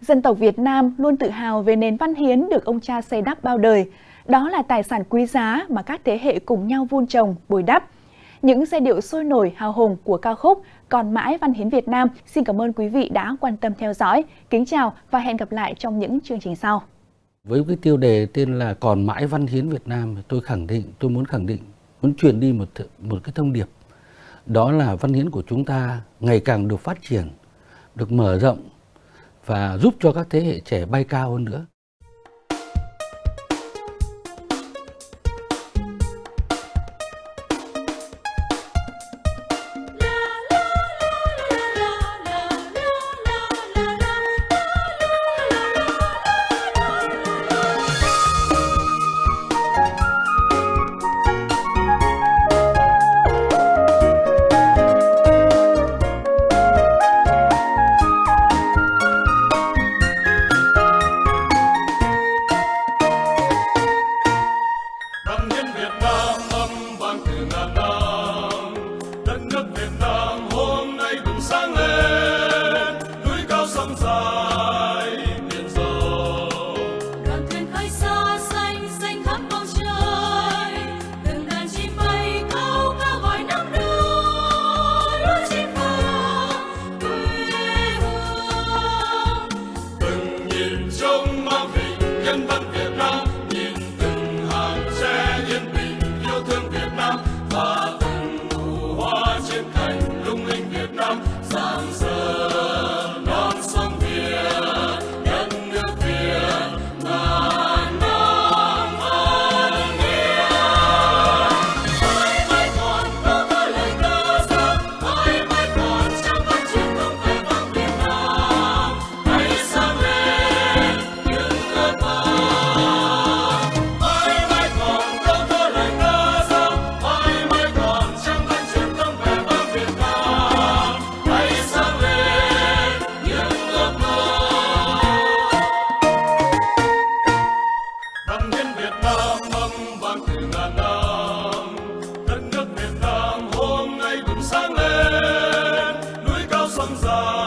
Dân tộc Việt Nam luôn tự hào về nền văn hiến được ông cha xây đắp bao đời. Đó là tài sản quý giá mà các thế hệ cùng nhau vun trồng, bồi đắp. Những giai điệu sôi nổi hào hùng của ca khúc Còn mãi văn hiến Việt Nam xin cảm ơn quý vị đã quan tâm theo dõi. Kính chào và hẹn gặp lại trong những chương trình sau. Với cái tiêu đề tên là Còn mãi văn hiến Việt Nam, tôi khẳng định, tôi muốn khẳng định, muốn truyền đi một một cái thông điệp. Đó là văn hiến của chúng ta ngày càng được phát triển, được mở rộng và giúp cho các thế hệ trẻ bay cao hơn nữa. comes on.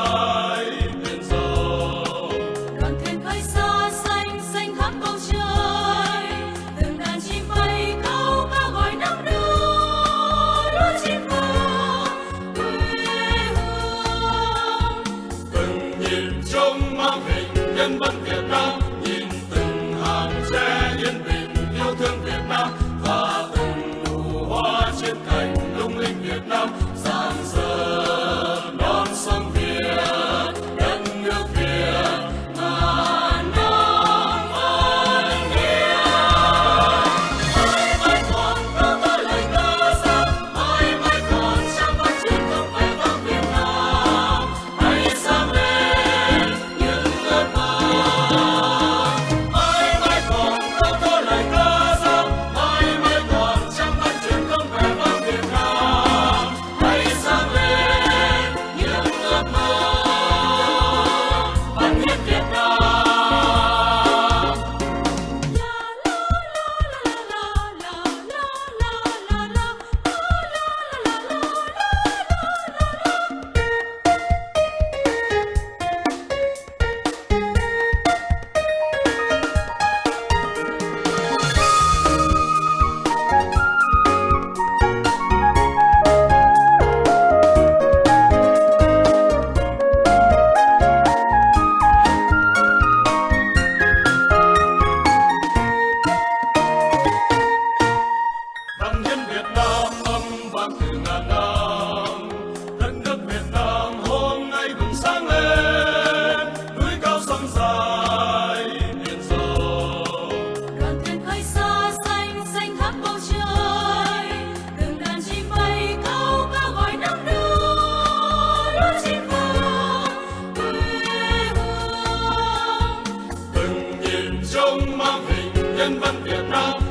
Mang hình nhân văn Việt Nam.